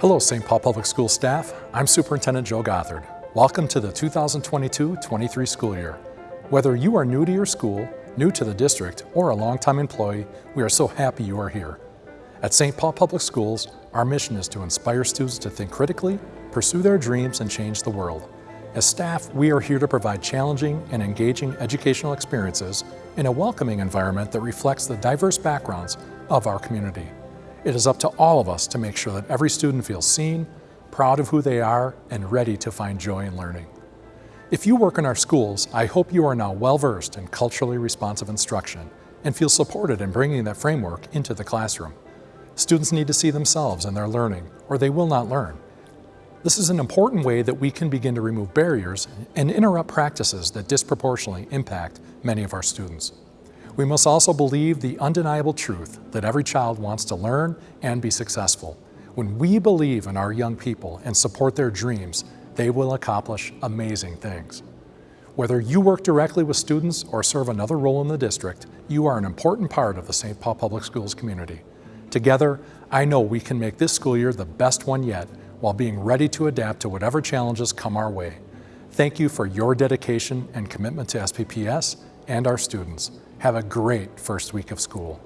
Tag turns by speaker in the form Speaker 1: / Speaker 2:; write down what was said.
Speaker 1: Hello, St. Paul Public School staff. I'm Superintendent Joe Gothard. Welcome to the 2022-23 school year. Whether you are new to your school, new to the district, or a longtime employee, we are so happy you are here. At St. Paul Public Schools, our mission is to inspire students to think critically, pursue their dreams, and change the world. As staff, we are here to provide challenging and engaging educational experiences in a welcoming environment that reflects the diverse backgrounds of our community. It is up to all of us to make sure that every student feels seen, proud of who they are, and ready to find joy in learning. If you work in our schools, I hope you are now well-versed in culturally responsive instruction and feel supported in bringing that framework into the classroom. Students need to see themselves in their learning, or they will not learn. This is an important way that we can begin to remove barriers and interrupt practices that disproportionately impact many of our students. We must also believe the undeniable truth that every child wants to learn and be successful. When we believe in our young people and support their dreams, they will accomplish amazing things. Whether you work directly with students or serve another role in the district, you are an important part of the St. Paul Public Schools community. Together, I know we can make this school year the best one yet while being ready to adapt to whatever challenges come our way. Thank you for your dedication and commitment to SPPS and our students. Have a great first week of school.